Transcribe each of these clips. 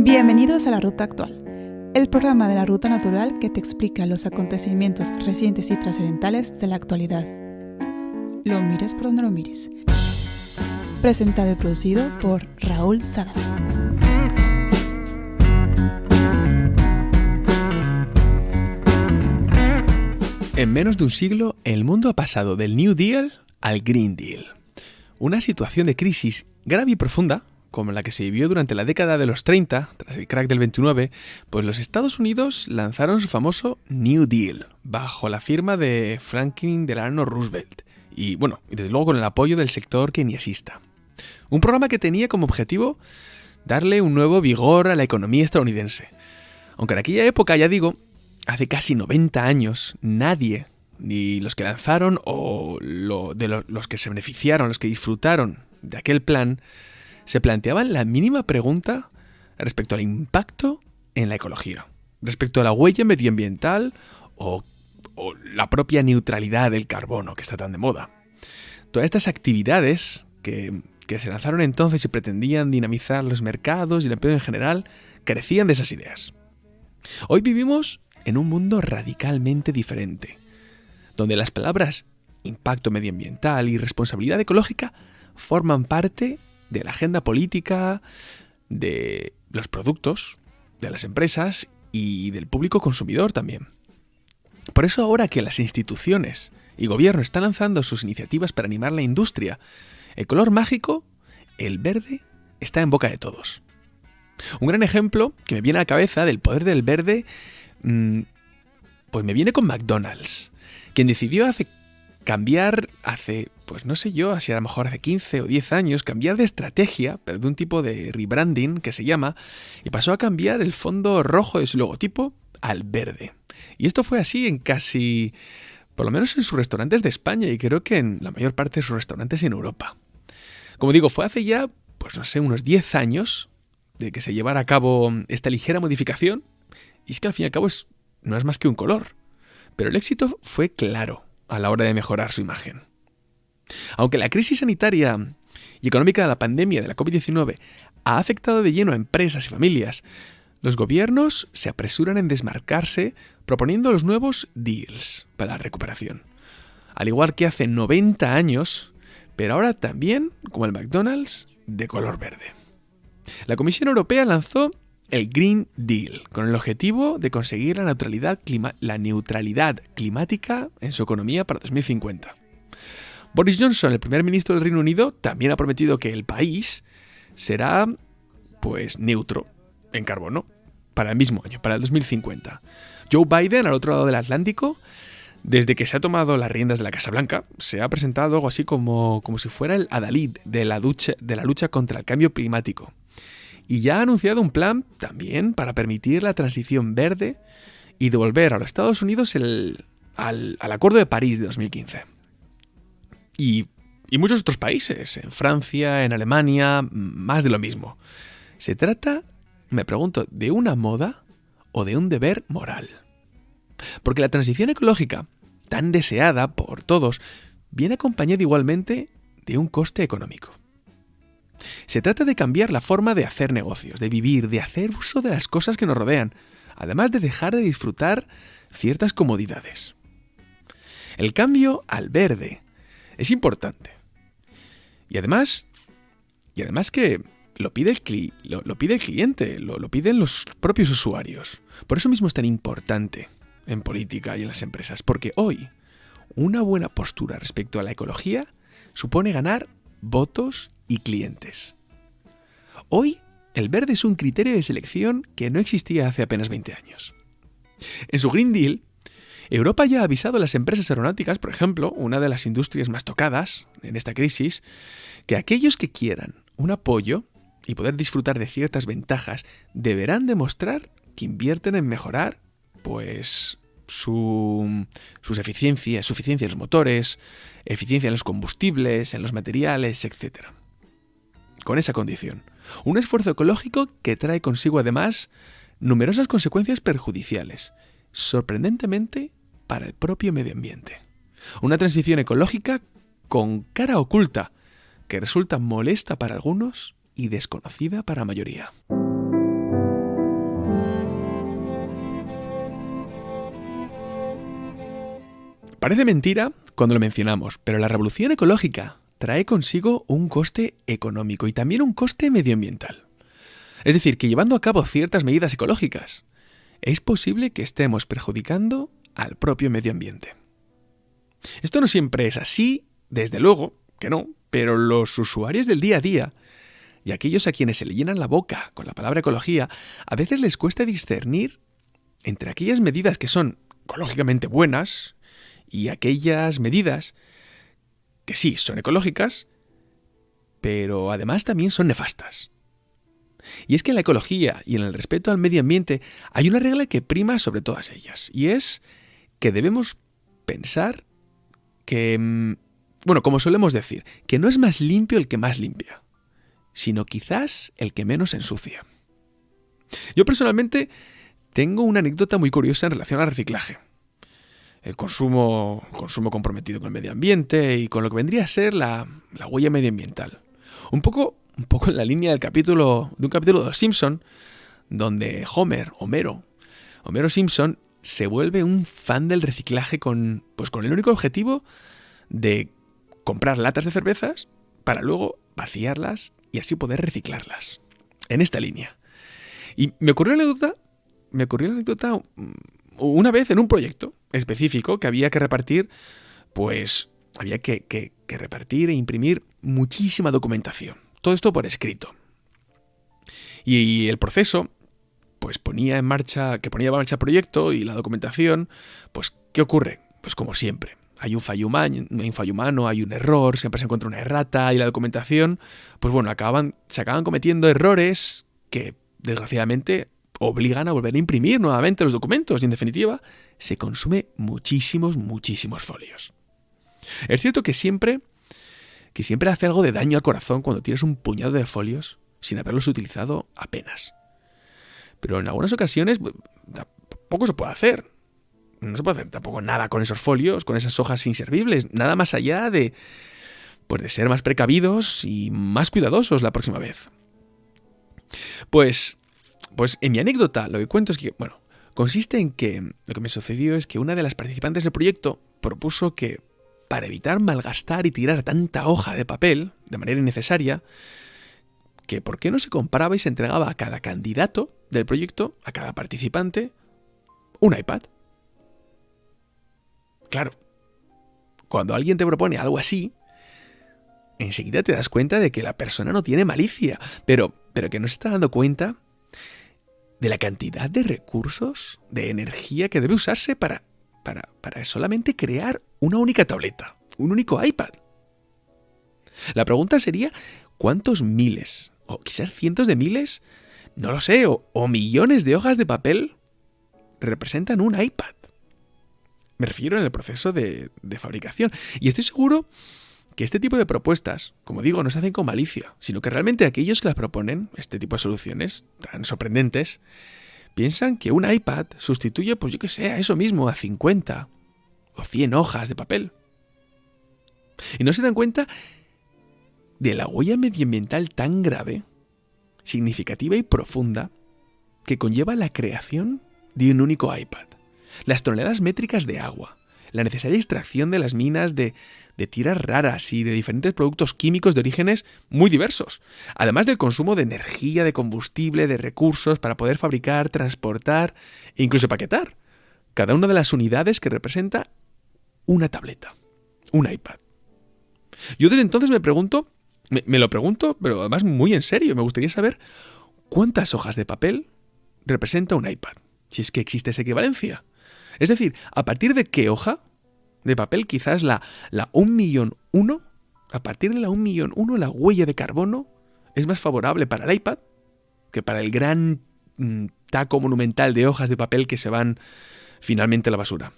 Bienvenidos a La Ruta Actual, el programa de la Ruta Natural que te explica los acontecimientos recientes y trascendentales de la actualidad. Lo mires por donde lo mires. Presentado y producido por Raúl Sada. En menos de un siglo, el mundo ha pasado del New Deal al Green Deal. Una situación de crisis grave y profunda, como la que se vivió durante la década de los 30, tras el crack del 29, pues los Estados Unidos lanzaron su famoso New Deal, bajo la firma de Franklin Delano Roosevelt, y bueno, y desde luego con el apoyo del sector keynesiasta. Un programa que tenía como objetivo darle un nuevo vigor a la economía estadounidense. Aunque en aquella época, ya digo, hace casi 90 años, nadie, ni los que lanzaron o de los que se beneficiaron, los que disfrutaron de aquel plan, se planteaban la mínima pregunta respecto al impacto en la ecología, respecto a la huella medioambiental o, la propia neutralidad del carbono que está tan de moda. Todas estas actividades que, que se lanzaron entonces y pretendían dinamizar los mercados y el empleo en general, carecían de esas ideas. Hoy vivimos en un mundo radicalmente diferente, donde las palabras impacto medioambiental y responsabilidad ecológica forman parte de la agenda política, de los productos, de las empresas y del público consumidor también. Por eso ahora que las instituciones y gobierno están lanzando sus iniciativas para animar la industria, el color mágico, el verde, está en boca de todos. Un gran ejemplo que me viene a la cabeza del poder del verde Mm, pues me viene con McDonald's, quien decidió hace cambiar hace, pues no sé yo, así a lo mejor hace 15 o 10 años, cambiar de estrategia, pero de un tipo de rebranding que se llama, y pasó a cambiar el fondo rojo de su logotipo al verde. Y esto fue así en casi, por lo menos en sus restaurantes de España y creo que en la mayor parte de sus restaurantes en Europa. Como digo, fue hace ya, pues no sé, unos 10 años de que se llevara a cabo esta ligera modificación y es que al fin y al cabo es, no es más que un color. Pero el éxito fue claro a la hora de mejorar su imagen. Aunque la crisis sanitaria y económica de la pandemia de la COVID-19 ha afectado de lleno a empresas y familias, los gobiernos se apresuran en desmarcarse proponiendo los nuevos deals para la recuperación. Al igual que hace 90 años, pero ahora también, como el McDonald's, de color verde. La Comisión Europea lanzó el Green Deal, con el objetivo de conseguir la neutralidad, climática en su economía para 2050. Boris Johnson, el primer ministro del Reino Unido, también ha prometido que el país será pues neutro en carbono para el mismo año, para el 2050. Joe Biden, al otro lado del Atlántico, desde que se ha tomado las riendas de la Casa Blanca, se ha presentado algo así como, como si fuera el adalid de la, de la lucha contra el cambio climático y ya ha anunciado un plan también para permitir la transición verde y devolver a los Estados Unidos el, al, Acuerdo de París de 2015. Y, muchos otros países, en Francia, en Alemania, más de lo mismo. Se trata, me pregunto, de una moda o de un deber moral. Porque la transición ecológica, tan deseada por todos, viene acompañada igualmente de un coste económico. Se trata de cambiar la forma de hacer negocios, de vivir, de hacer uso de las cosas que nos rodean, además de dejar de disfrutar ciertas comodidades. El cambio al verde es importante. Y además, y además que lo pide el, lo, pide el cliente, lo, lo piden los propios usuarios. Por eso mismo es tan importante en política y en las empresas, porque hoy una buena postura respecto a la ecología supone ganar votos y clientes. Hoy, el verde es un criterio de selección que no existía hace apenas 20 años. En su Green Deal, Europa ya ha avisado a las empresas aeronáuticas, por ejemplo, una de las industrias más tocadas en esta crisis, que aquellos que quieran un apoyo y poder disfrutar de ciertas ventajas deberán demostrar que invierten en mejorar, pues, su, sus eficiencias, su eficiencia en los motores, eficiencia en los combustibles, en los materiales, etc con esa condición. Un esfuerzo ecológico que trae consigo además numerosas consecuencias perjudiciales, sorprendentemente para el propio medio ambiente. Una transición ecológica con cara oculta, que resulta molesta para algunos y desconocida para la mayoría. Parece mentira cuando lo mencionamos, pero la revolución ecológica trae consigo un coste económico y también un coste medioambiental. Es decir, que llevando a cabo ciertas medidas ecológicas, es posible que estemos perjudicando al propio medio ambiente. Esto no siempre es así, desde luego que no, pero los usuarios del día a día y aquellos a quienes se le llenan la boca con la palabra ecología, a veces les cuesta discernir entre aquellas medidas que son ecológicamente buenas y aquellas medidas que sí son ecológicas, pero además también son nefastas. Y es que en la ecología y en el respeto al medio ambiente hay una regla que prima sobre todas ellas, y es que debemos pensar que, mm, bueno, como solemos decir, que no es más limpio el que más limpia, sino quizás el que menos ensucia. Yo personalmente tengo una anécdota muy curiosa en relación al reciclaje. El consumo, consumo comprometido con el medio ambiente y con lo que vendría a ser la, la huella medioambiental. Un poco un poco en la línea del capítulo, de un capítulo de Los Simpson, donde Homer, Homero, Homero Simpson se vuelve un fan del reciclaje con, pues con el único objetivo de comprar latas de cervezas para luego vaciarlas y así poder reciclarlas. En esta línea. Y me ocurrió la anécdota, me ocurrió la anécdota mm, una vez en un proyecto específico que había que repartir, pues había que, que repartir e imprimir muchísima documentación. Todo esto por escrito. Y el proceso, pues ponía en marcha, que ponía en marcha el proyecto y la documentación, pues, ¿qué ocurre? Pues como siempre. Hay un fallo humano, hay un fallo humano, hay un error, siempre se encuentra una errata y la documentación, pues bueno, acaban, se acaban cometiendo errores que desgraciadamente obligan a volver a imprimir nuevamente los documentos y en definitiva se consume muchísimos, muchísimos folios. Es cierto que siempre que siempre hace algo de daño al corazón cuando tienes un puñado de folios sin haberlos utilizado apenas. Pero en algunas ocasiones tampoco se puede hacer. No se puede hacer tampoco nada con esos folios, con esas hojas inservibles, nada más allá de pues de ser más precavidos y más cuidadosos la próxima vez. Pues pues en mi anécdota lo que cuento es que, bueno, consiste en que lo que me sucedió es que una de las participantes del proyecto propuso que para evitar malgastar y tirar tanta hoja de papel de manera innecesaria, que por qué no se compraba y se entregaba a cada candidato del proyecto, a cada participante, un iPad. Claro, cuando alguien te propone algo así, enseguida te das cuenta de que la persona no tiene malicia, pero, pero que no se está dando cuenta de la cantidad de recursos, de energía que debe usarse para para, solamente crear una única tableta, un único iPad. La pregunta sería, ¿cuántos miles, o quizás cientos de miles, no lo sé, o, millones de hojas de papel representan un iPad? Me refiero en el proceso de, de, fabricación. Y estoy seguro que este tipo de propuestas, como digo, no se hacen con malicia, sino que realmente aquellos que las proponen, este tipo de soluciones tan sorprendentes, piensan que un iPad sustituye, pues yo que sé, a eso mismo, a 50 o 100 hojas de papel. Y no se dan cuenta de la huella medioambiental tan grave, significativa y profunda que conlleva la creación de un único iPad. Las toneladas métricas de agua, la necesaria extracción de las minas de, de tierras raras y de diferentes productos químicos de orígenes muy diversos, además del consumo de energía, de combustible, de recursos para poder fabricar, transportar e incluso paquetar cada una de las unidades que representa una tableta, un iPad. Yo desde entonces me pregunto, me, lo pregunto, pero además muy en serio, me gustaría saber cuántas hojas de papel representa un iPad, si es que existe esa equivalencia. Es decir, ¿a partir de qué hoja de papel quizás la, la 1 millón 1? A partir de la 1 millón 1 la huella de carbono es más favorable para el iPad que para el gran mm, taco monumental de hojas de papel que se van finalmente a la basura.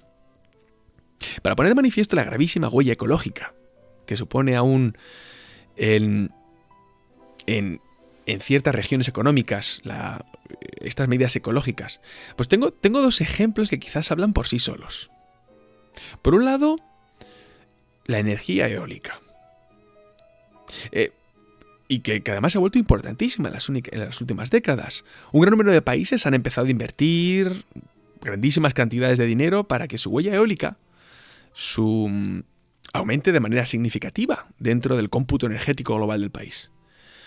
Para poner de manifiesto la gravísima huella ecológica que supone aún en, en, ciertas regiones económicas estas medidas ecológicas? Pues tengo, tengo dos ejemplos que quizás hablan por sí solos. Por un lado, la energía eólica. Eh, y que, además ha vuelto importantísima en las, últimas décadas. Un gran número de países han empezado a invertir grandísimas cantidades de dinero para que su huella eólica su aumente de manera significativa dentro del cómputo energético global del país.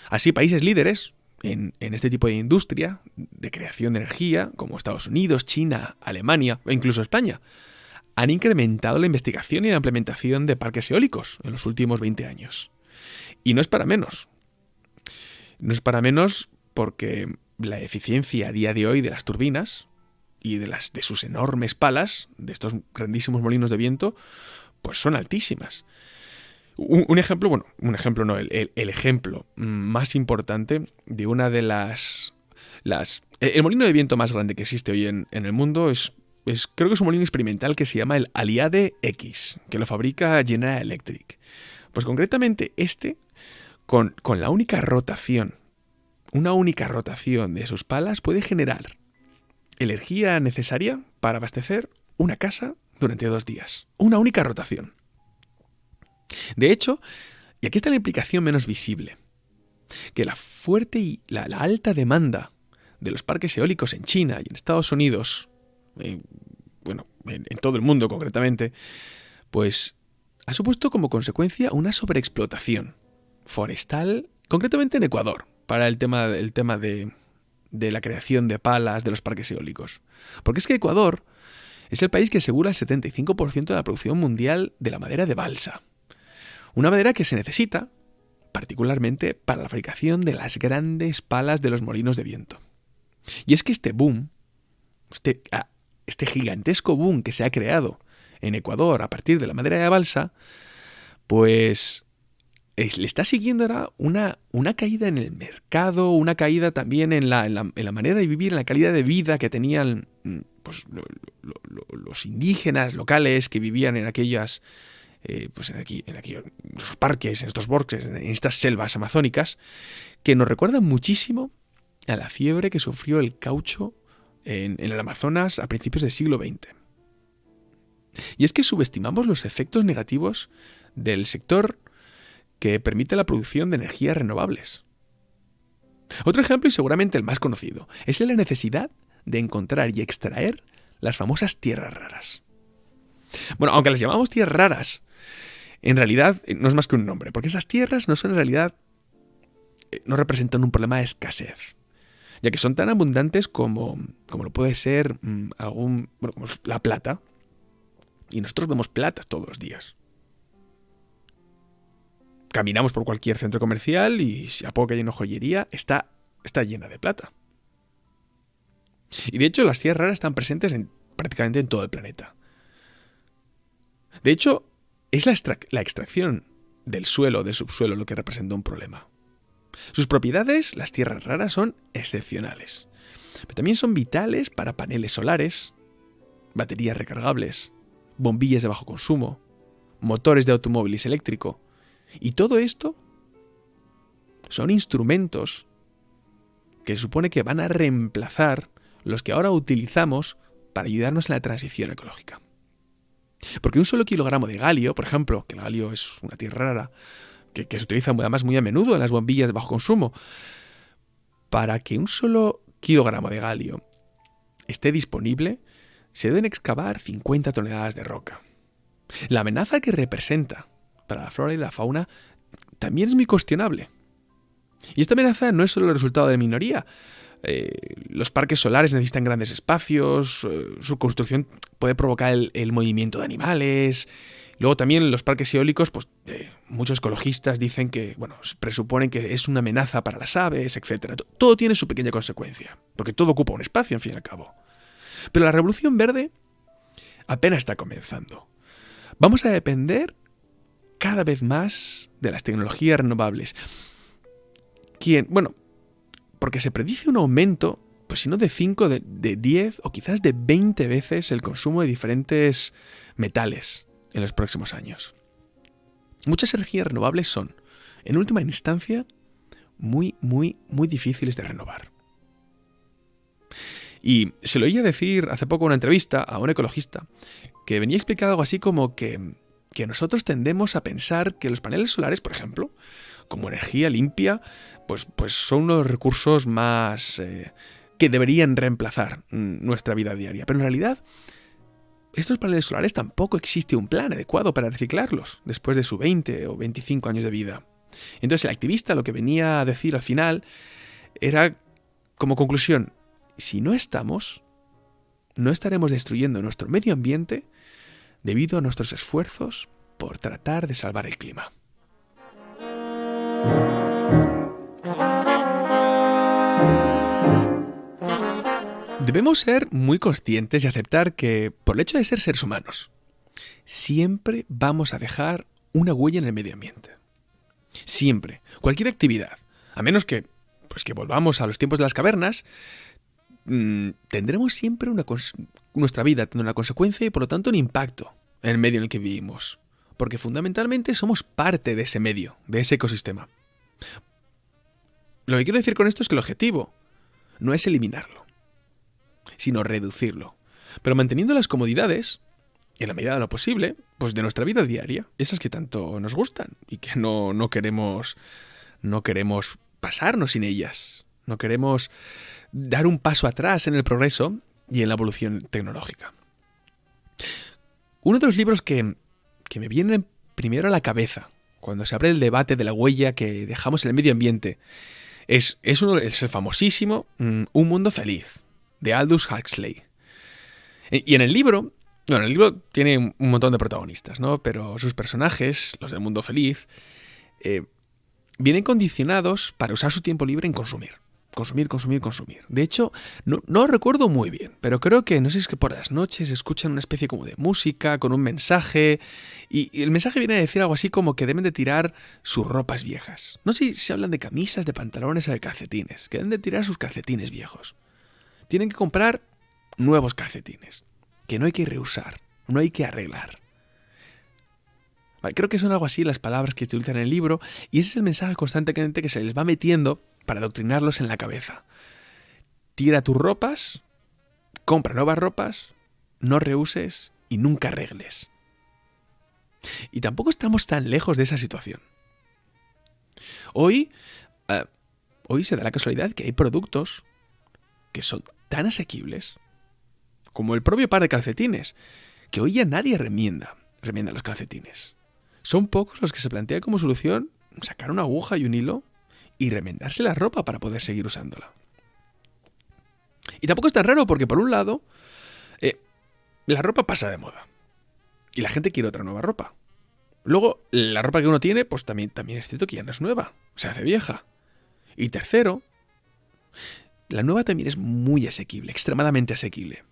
Así, países líderes en, este tipo de industria de creación de energía, como Estados Unidos, China, Alemania o incluso España, han incrementado la investigación y la implementación de parques eólicos en los últimos 20 años. Y no es para menos. No es para menos porque la eficiencia a día de hoy de las turbinas y de, las, de sus enormes palas, de estos grandísimos molinos de viento, pues son altísimas. Un, ejemplo, bueno, un ejemplo no, el, ejemplo más importante de una de las... las el molino de viento más grande que existe hoy en, el mundo es, es, creo que es un molino experimental que se llama el Aliade X, que lo fabrica General Electric. Pues concretamente este, con, con la única rotación, una única rotación de sus palas puede generar energía necesaria para abastecer una casa durante dos días. Una única rotación. De hecho, y aquí está la implicación menos visible, que la fuerte y la, alta demanda de los parques eólicos en China y en Estados Unidos, bueno, en, todo el mundo concretamente, pues ha supuesto como consecuencia una sobreexplotación forestal, concretamente en Ecuador, para el tema, el tema de, de la creación de palas de los parques eólicos. Porque es que Ecuador es el país que asegura el 75% de la producción mundial de la madera de balsa. Una madera que se necesita particularmente para la fabricación de las grandes palas de los molinos de viento. Y es que este boom, este, ah, este gigantesco boom que se ha creado en Ecuador a partir de la madera de balsa, pues le está siguiendo ahora una, una, caída en el mercado, una caída también en la, en, la, manera de vivir, en la calidad de vida que tenían pues, los indígenas locales que vivían en aquellas eh, pues en, aquí, en los parques, en estos bosques, en estas selvas amazónicas, que nos recuerdan muchísimo a la fiebre que sufrió el caucho en el Amazonas a principios del siglo XX. Y es que subestimamos los efectos negativos del sector que permite la producción de energías renovables. Otro ejemplo, y seguramente el más conocido, es la necesidad de encontrar y extraer las famosas tierras raras. Bueno, aunque las llamamos tierras raras, en realidad eh, no es más que un nombre, porque esas tierras no son en realidad, eh, no representan un problema de escasez, ya que son tan abundantes como, como lo puede ser mm, algún, bueno, como la plata, y nosotros vemos plata todos los días. Caminamos por cualquier centro comercial y si a poco que hay una joyería, está, está llena de plata. Y de hecho las tierras raras están presentes en, prácticamente en todo el planeta. De hecho, es la, extracción del suelo del subsuelo lo que representa un problema. Sus propiedades, las tierras raras, son excepcionales. Pero también son vitales para paneles solares, baterías recargables, bombillas de bajo consumo, motores de automóviles eléctrico. Y todo esto son instrumentos que supone que van a reemplazar los que ahora utilizamos para ayudarnos en la transición ecológica. Porque un solo kilogramo de galio, por ejemplo, que el galio es una tierra rara, que, se utiliza además muy a menudo en las bombillas de bajo consumo, para que un solo kilogramo de galio esté disponible, se deben excavar 50 toneladas de roca. La amenaza que representa para la flora y la fauna también es muy cuestionable. Y esta amenaza no es solo el resultado de minoría, eh, los parques solares necesitan grandes espacios, eh, su construcción puede provocar el, movimiento de animales. Luego también los parques eólicos, pues eh, muchos ecologistas dicen que, bueno, presuponen que es una amenaza para las aves, etc. Todo tiene su pequeña consecuencia, porque todo ocupa un espacio, en fin y al cabo. Pero la revolución verde apenas está comenzando. Vamos a depender cada vez más de las tecnologías renovables. Quien, bueno, porque se predice un aumento, pues si no de 5, de, 10 o quizás de 20 veces el consumo de diferentes metales en los próximos años. Muchas energías renovables son, en última instancia, muy, muy, muy difíciles de renovar. Y se lo oía decir hace poco en una entrevista a un ecologista que venía a explicar algo así como que, que nosotros tendemos a pensar que los paneles solares, por ejemplo, como energía limpia, pues, pues son uno de los recursos más eh, que deberían reemplazar nuestra vida diaria. Pero en realidad estos paneles solares tampoco existe un plan adecuado para reciclarlos después de su 20 o 25 años de vida. Entonces el activista lo que venía a decir al final era como conclusión, si no estamos, no estaremos destruyendo nuestro medio ambiente debido a nuestros esfuerzos por tratar de salvar el clima. Debemos ser muy conscientes y aceptar que, por el hecho de ser seres humanos, siempre vamos a dejar una huella en el medio ambiente. Siempre. Cualquier actividad. A menos que, pues que volvamos a los tiempos de las cavernas, mm, tendremos siempre una nuestra vida tendrá una consecuencia y por lo tanto un impacto en el medio en el que vivimos. Porque fundamentalmente somos parte de ese medio, de ese ecosistema. Lo que quiero decir con esto es que el objetivo no es eliminarlo sino reducirlo. Pero manteniendo las comodidades, en la medida de lo posible, pues de nuestra vida diaria, esas que tanto nos gustan y que no, no queremos no queremos pasarnos sin ellas. No queremos dar un paso atrás en el progreso y en la evolución tecnológica. Uno de los libros que, que me viene primero a la cabeza cuando se abre el debate de la huella que dejamos en el medio ambiente es, es el famosísimo mm, Un Mundo Feliz, de Aldous Huxley. E, y en el libro, bueno, el libro tiene un montón de protagonistas, ¿no? Pero sus personajes, los del mundo feliz, eh, vienen condicionados para usar su tiempo libre en consumir. Consumir, consumir, consumir. De hecho, no, no recuerdo muy bien, pero creo que, no sé si es que por las noches escuchan una especie como de música, con un mensaje, y, el mensaje viene a decir algo así como que deben de tirar sus ropas viejas. No sé si hablan de camisas, de pantalones o de calcetines, que deben de tirar sus calcetines viejos tienen que comprar nuevos calcetines, que no hay que reusar, no hay que arreglar. creo que son algo así las palabras que se utilizan en el libro y ese es el mensaje constantemente que se les va metiendo para adoctrinarlos en la cabeza. Tira tus ropas, compra nuevas ropas, no reuses y nunca arregles. Y tampoco estamos tan lejos de esa situación. Hoy, eh, hoy se da la casualidad que hay productos que son tan asequibles como el propio par de calcetines, que hoy ya nadie remienda, remienda los calcetines. Son pocos los que se plantean como solución sacar una aguja y un hilo y remendarse la ropa para poder seguir usándola. Y tampoco es tan raro porque por un lado, eh, la ropa pasa de moda y la gente quiere otra nueva ropa. Luego, la ropa que uno tiene, pues también, también es cierto que ya no es nueva, se hace vieja. Y tercero, la nueva también es muy asequible, extremadamente asequible.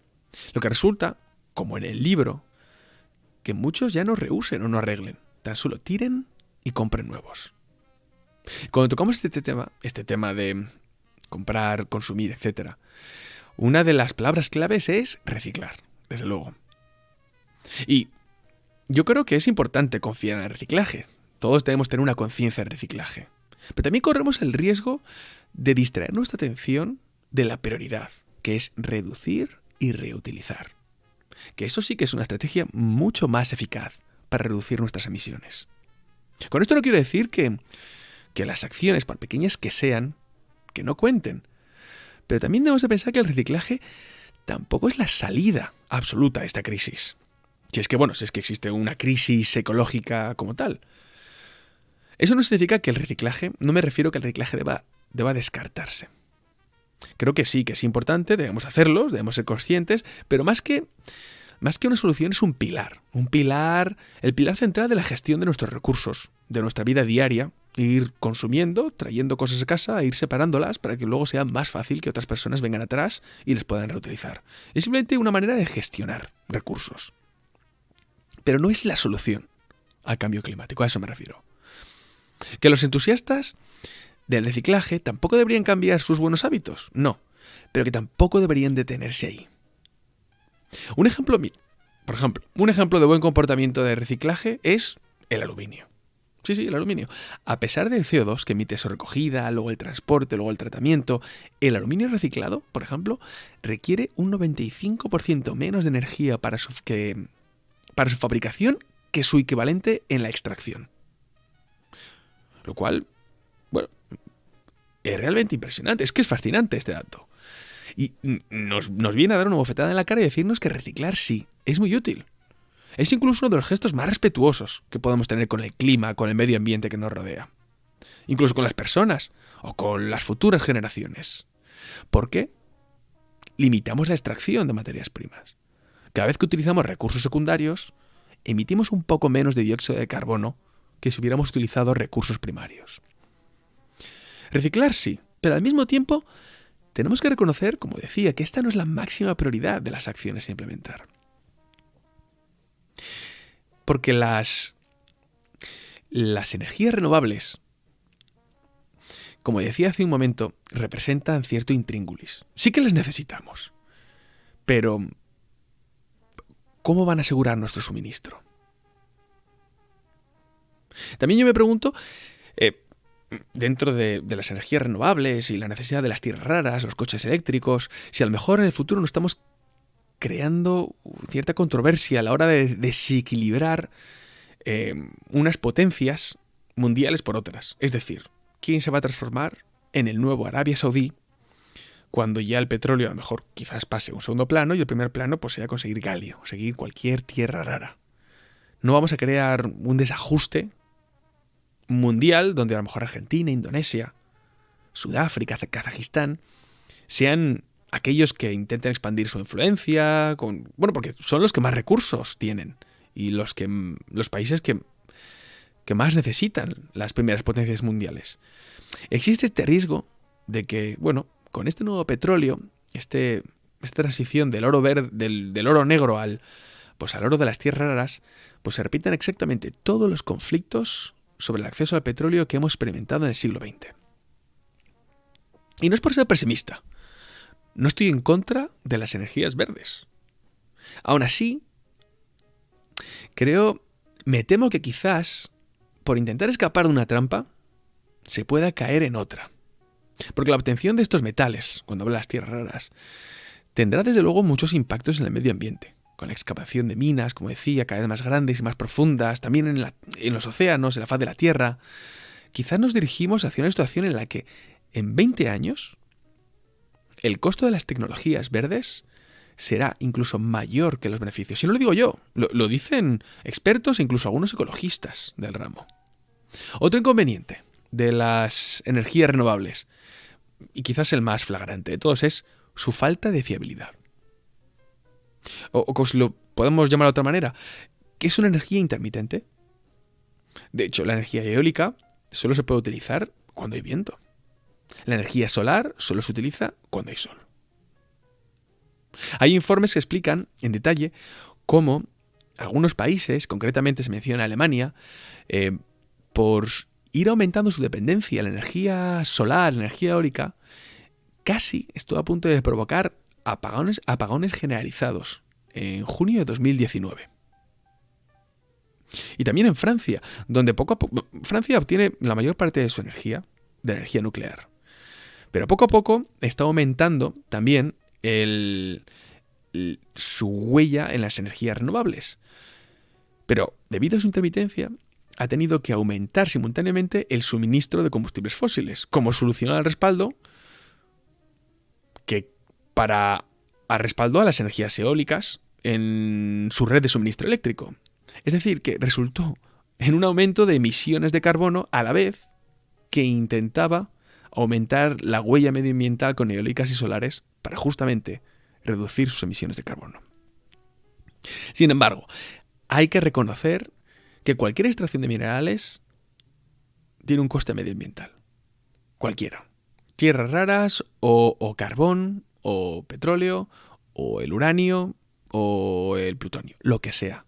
Lo que resulta, como en el libro, que muchos ya no reusen o no arreglen, tan solo tiren y compren nuevos. Cuando tocamos este tema, este tema de comprar, consumir, etc., una de las palabras claves es reciclar, desde luego. Y yo creo que es importante confiar en el reciclaje. Todos debemos tener una conciencia de reciclaje. Pero también corremos el riesgo de distraer nuestra atención de la prioridad, que es reducir y reutilizar. Que eso sí que es una estrategia mucho más eficaz para reducir nuestras emisiones. Con esto no quiero decir que, que las acciones, por pequeñas que sean, que no cuenten. Pero también debemos de pensar que el reciclaje tampoco es la salida absoluta a esta crisis. Si es que, bueno, si es que existe una crisis ecológica como tal. Eso no significa que el reciclaje, no me refiero a que el reciclaje deba, deba descartarse. Creo que sí, que es importante, debemos hacerlo, debemos ser conscientes, pero más que, más que una solución es un pilar, un pilar, el pilar central de la gestión de nuestros recursos, de nuestra vida diaria, ir consumiendo, trayendo cosas a casa, e ir separándolas para que luego sea más fácil que otras personas vengan atrás y les puedan reutilizar. Es simplemente una manera de gestionar recursos. Pero no es la solución al cambio climático, a eso me refiero. Que los entusiastas del reciclaje tampoco deberían cambiar sus buenos hábitos, no, pero que tampoco deberían detenerse ahí. Un ejemplo, por ejemplo, un ejemplo de buen comportamiento de reciclaje es el aluminio. Sí, sí, el aluminio. A pesar del CO2 que emite su recogida, luego el transporte, luego el tratamiento, el aluminio reciclado, por ejemplo, requiere un 95% menos de energía para su, que, para su fabricación que su equivalente en la extracción. Lo cual, bueno, es realmente impresionante. Es que es fascinante este dato. Y nos, viene a dar una bofetada en la cara y decirnos que reciclar sí, es muy útil. Es incluso uno de los gestos más respetuosos que podemos tener con el clima, con el medio ambiente que nos rodea. Incluso con las personas o con las futuras generaciones. ¿Por qué? Limitamos la extracción de materias primas. Cada vez que utilizamos recursos secundarios, emitimos un poco menos de dióxido de carbono que si hubiéramos utilizado recursos primarios. Reciclar sí, pero al mismo tiempo tenemos que reconocer, como decía, que esta no es la máxima prioridad de las acciones a implementar. Porque las, las energías renovables, como decía hace un momento, representan cierto intríngulis. Sí que las necesitamos. Pero, ¿cómo van a asegurar nuestro suministro? También yo me pregunto, eh, dentro de, las energías renovables y la necesidad de las tierras raras, los coches eléctricos, si a lo mejor en el futuro no estamos creando cierta controversia a la hora de desequilibrar eh, unas potencias mundiales por otras. Es decir, ¿quién se va a transformar en el nuevo Arabia Saudí cuando ya el petróleo a lo mejor quizás pase un segundo plano y el primer plano pues sea conseguir galio, conseguir cualquier tierra rara? No vamos a crear un desajuste mundial donde a lo mejor Argentina, Indonesia, Sudáfrica, Kazajistán sean aquellos que intenten expandir su influencia, bueno, porque son los que más recursos tienen y los, que, los países que, que más necesitan las primeras potencias mundiales. Existe este riesgo de que, bueno, con este nuevo petróleo, este, esta transición del oro verde, del, del oro negro al, pues al oro de las tierras raras, pues se repitan exactamente todos los conflictos sobre el acceso al petróleo que hemos experimentado en el siglo XX. Y no es por ser pesimista, no estoy en contra de las energías verdes. Aún así, creo, me temo que quizás, por intentar escapar de una trampa, se pueda caer en otra. Porque la obtención de estos metales, cuando hablo de las tierras raras, tendrá desde luego muchos impactos en el medio ambiente, con la excavación de minas, como decía, cada vez más grandes y más profundas, también en, en los océanos, en la faz de la Tierra. Quizás nos dirigimos hacia una situación en la que en 20 años el costo de las tecnologías verdes será incluso mayor que los beneficios. Y no lo digo yo, lo, dicen expertos e incluso algunos ecologistas del ramo. Otro inconveniente de las energías renovables, y quizás el más flagrante de todos, es su falta de fiabilidad. O, o lo podemos llamar de otra manera, ¿qué es una energía intermitente? De hecho, la energía eólica solo se puede utilizar cuando hay viento. La energía solar solo se utiliza cuando hay sol. Hay informes que explican en detalle cómo algunos países, concretamente se menciona Alemania, eh, por ir aumentando su dependencia a la energía solar, la energía eólica, casi estuvo a punto de provocar apagones, apagones generalizados en junio de 2019. Y también en Francia, donde poco a poco Francia obtiene la mayor parte de su energía de energía nuclear. Pero poco a poco está aumentando también su huella en las energías renovables. Pero debido a su intermitencia, ha tenido que aumentar simultáneamente el suministro de combustibles fósiles, como solución al respaldo que para respaldo a las energías eólicas en su red de suministro eléctrico. Es decir, que resultó en un aumento de emisiones de carbono a la vez que intentaba aumentar la huella medioambiental con eólicas y solares para justamente reducir sus emisiones de carbono. Sin embargo, hay que reconocer que cualquier extracción de minerales tiene un coste medioambiental. Cualquiera. Tierras raras o, o carbón o petróleo o el uranio o el plutonio, lo que sea.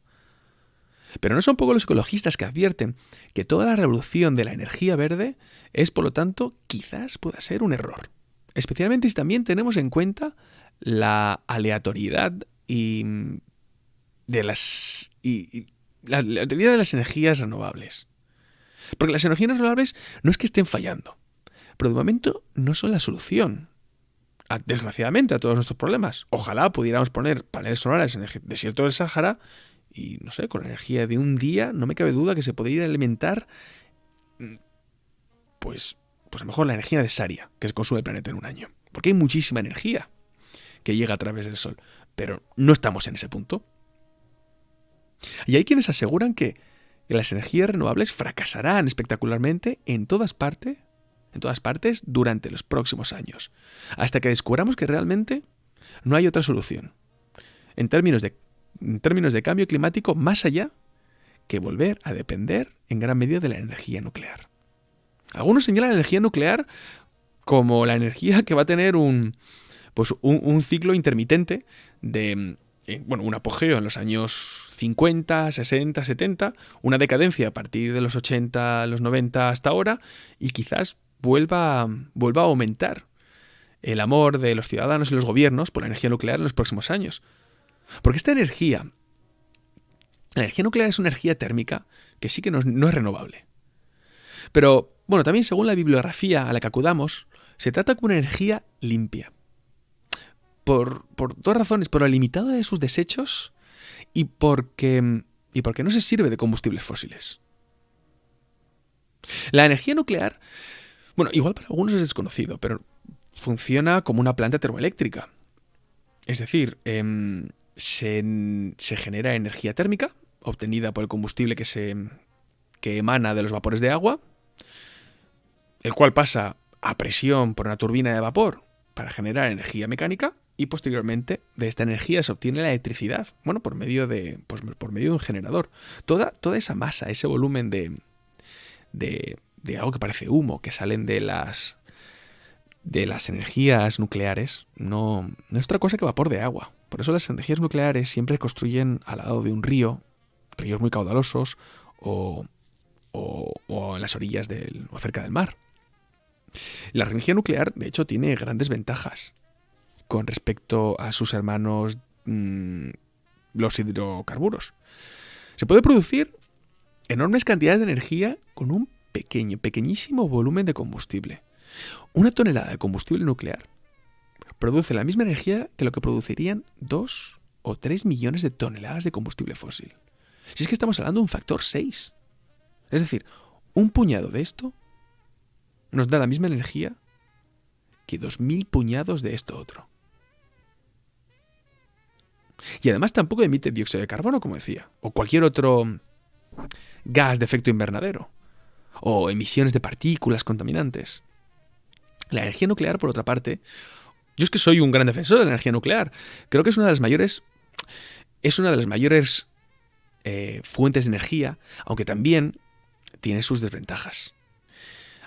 Pero no son poco los ecologistas que advierten que toda la revolución de la energía verde es, por lo tanto, quizás pueda ser un error. Especialmente si también tenemos en cuenta la aleatoriedad y de las y, la aleatoriedad de las energías renovables. Porque las energías renovables no es que estén fallando, pero de momento no son la solución. Desgraciadamente a todos nuestros problemas. Ojalá pudiéramos poner paneles solares en el desierto del Sáhara y no sé, con la energía de un día, no me cabe duda que se podría alimentar, mm, pues, pues a lo mejor la energía necesaria que se consume el planeta en un año. Porque hay muchísima energía que llega a través del Sol. Pero no estamos en ese punto. Y hay quienes aseguran que las energías renovables fracasarán espectacularmente en todas partes, en todas partes durante los próximos años, hasta que descubramos que realmente no hay otra solución. En términos de, en términos de cambio climático, más allá que volver a depender en gran medida de la energía nuclear. Algunos señalan la energía nuclear como la energía que va a tener un, pues un, ciclo intermitente de, eh, bueno, un apogeo en los años 50, 60, 70, una decadencia a partir de los 80, los 90 hasta ahora, y quizás vuelva, vuelva a aumentar el amor de los ciudadanos y los gobiernos por la energía nuclear en los próximos años. Porque esta energía, la energía nuclear es una energía térmica que sí que no, no es renovable. Pero, bueno, también según la bibliografía a la que acudamos, se trata como una energía limpia por, dos razones, por la limitada de sus desechos y porque, y porque no se sirve de combustibles fósiles. La energía nuclear, bueno, igual para algunos es desconocido, pero funciona como una planta termoeléctrica. Es decir, em, se, se, genera energía térmica obtenida por el combustible que, se, que emana de los vapores de agua, el cual pasa a presión por una turbina de vapor para generar energía mecánica y posteriormente de esta energía se obtiene la electricidad, bueno, por medio de, pues, por medio de un generador. Toda, toda esa masa, ese volumen de, de, de algo que parece humo que salen de las, de las energías nucleares no, no, es otra cosa que vapor de agua. Por eso las energías nucleares siempre construyen al lado de un río, ríos muy caudalosos o, o, o en las orillas del, o cerca del mar. La energía nuclear, de hecho, tiene grandes ventajas con respecto a sus hermanos mm, los hidrocarburos. Se puede producir enormes cantidades de energía con un pequeño, pequeñísimo volumen de combustible. Una tonelada de combustible nuclear produce la misma energía que lo que producirían dos o tres millones de toneladas de combustible fósil. Si es que estamos hablando de un factor 6. Es decir, un puñado de esto nos da la misma energía que dos mil puñados de esto otro. Y además tampoco emite dióxido de carbono, como decía, o cualquier otro gas de efecto invernadero, o emisiones de partículas contaminantes. La energía nuclear, por otra parte, yo es que soy un gran defensor de la energía nuclear. Creo que es una de las mayores. Es una de las mayores eh, fuentes de energía, aunque también tiene sus desventajas.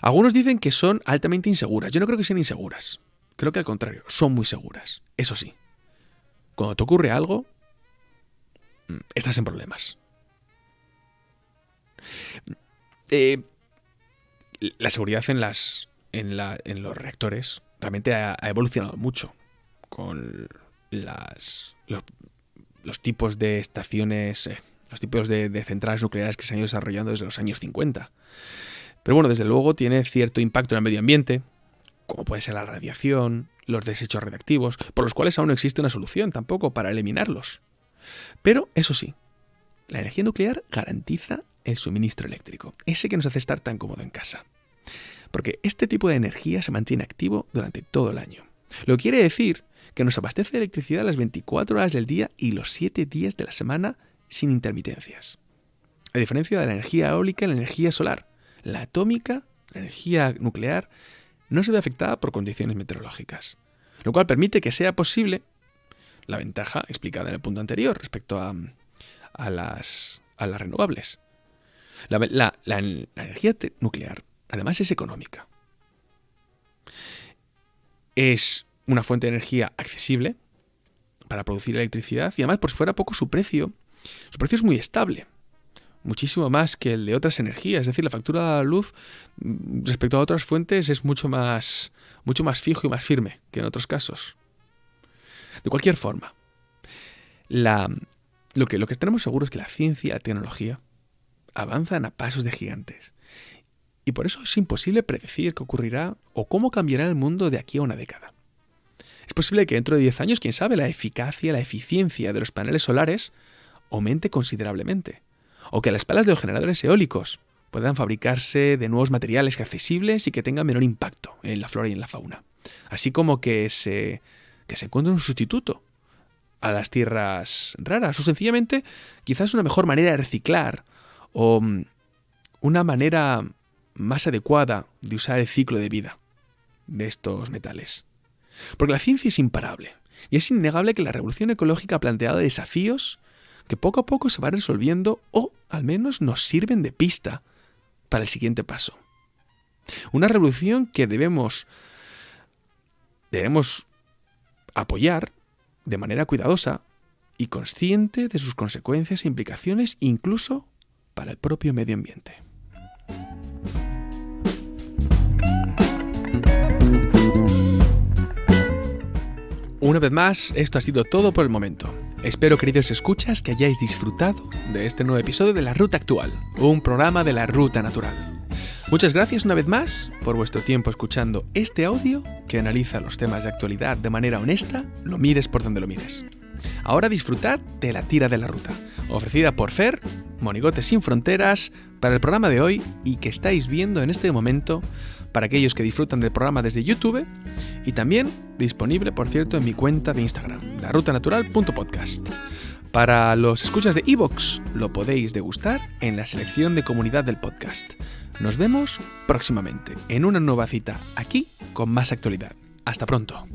Algunos dicen que son altamente inseguras. Yo no creo que sean inseguras. Creo que al contrario, son muy seguras. Eso sí, cuando te ocurre algo, mm, estás en problemas. Eh, la seguridad en, los reactores realmente ha, evolucionado mucho con los, tipos de estaciones, eh, los tipos de, de, centrales nucleares que se han ido desarrollando desde los años 50. Pero bueno, desde luego tiene cierto impacto en el medio ambiente, como puede ser la radiación, los desechos radiactivos, por los cuales aún no existe una solución tampoco para eliminarlos. Pero, eso sí, la energía nuclear garantiza el suministro eléctrico, ese que nos hace estar tan cómodo en casa. Porque este tipo de energía se mantiene activo durante todo el año. Lo quiere decir que nos abastece de electricidad las 24 horas del día y los 7 días de la semana sin intermitencias. A diferencia de la energía eólica y la energía solar, la atómica, la energía nuclear, no se ve afectada por condiciones meteorológicas, lo cual permite que sea posible la ventaja explicada en el punto anterior respecto a, las, a las, renovables. La, energía nuclear, además, es económica. Es una fuente de energía accesible para producir electricidad y además, por si fuera poco, su precio, su precio es muy estable muchísimo más que el de otras energías. Es decir, la factura de la luz mm, respecto a otras fuentes es mucho más, mucho más fijo y más firme que en otros casos. De cualquier forma, lo, que, lo que tenemos seguro es que la ciencia y la tecnología avanzan a pasos de gigantes. Y por eso es imposible predecir qué ocurrirá o cómo cambiará el mundo de aquí a una década. Es posible que dentro de 10 años, quién sabe, la eficacia, la eficiencia de los paneles solares aumente considerablemente o que las palas de los generadores eólicos puedan fabricarse de nuevos materiales accesibles y que tengan menor impacto en la flora y en la fauna. Así como que se, que se encuentre un sustituto a las tierras raras o sencillamente quizás una mejor manera de reciclar o mm, una manera más adecuada de usar el ciclo de vida de estos metales. Porque la ciencia es imparable y es innegable que la revolución ecológica ha planteado desafíos que poco a poco se van resolviendo o al menos nos sirven de pista para el siguiente paso. Una revolución que debemos debemos apoyar de manera cuidadosa y consciente de sus consecuencias e implicaciones incluso para el propio medio ambiente. Una vez más, esto ha sido todo por el momento. Espero, queridos escuchas, que hayáis disfrutado de este nuevo episodio de La Ruta Actual, un programa de la Ruta Natural. Muchas gracias una vez más por vuestro tiempo escuchando este audio que analiza los temas de actualidad de manera honesta, lo mires por donde lo mires. Ahora disfrutad de la tira de la ruta, ofrecida por Fer, Monigotes sin Fronteras, para el programa de hoy y que estáis viendo en este momento para aquellos que disfrutan del programa desde YouTube y también disponible, por cierto, en mi cuenta de Instagram, larutanatural.podcast. Para los escuchas de Evox, lo podéis degustar en la selección de comunidad del podcast. Nos vemos próximamente en una nueva cita aquí con más actualidad. Hasta pronto.